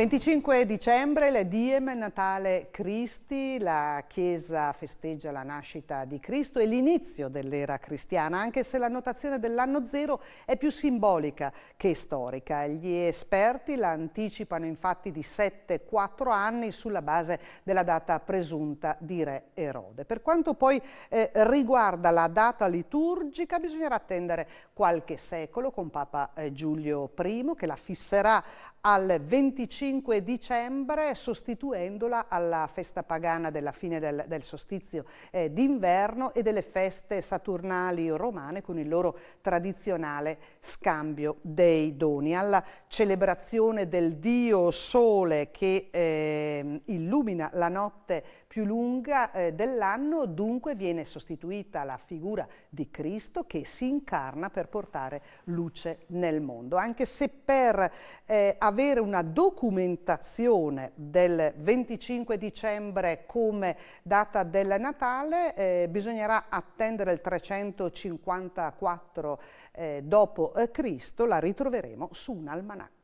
25 dicembre, le Diem, Natale Cristi, la Chiesa festeggia la nascita di Cristo e l'inizio dell'era cristiana, anche se la notazione dell'anno zero è più simbolica che storica. Gli esperti la anticipano infatti di 7-4 anni sulla base della data presunta di Re Erode. Per quanto poi eh, riguarda la data liturgica, bisognerà attendere qualche secolo con Papa eh, Giulio I che la fisserà al 25 5 dicembre sostituendola alla festa pagana della fine del, del solstizio eh, d'inverno e delle feste saturnali romane con il loro tradizionale scambio dei doni. Alla celebrazione del Dio Sole che eh, illumina la notte più lunga eh, dell'anno, dunque viene sostituita la figura di Cristo che si incarna per portare luce nel mondo. Anche se per eh, avere una documentazione del 25 dicembre come data del Natale eh, bisognerà attendere il 354 eh, dopo eh, la ritroveremo su un almanacco.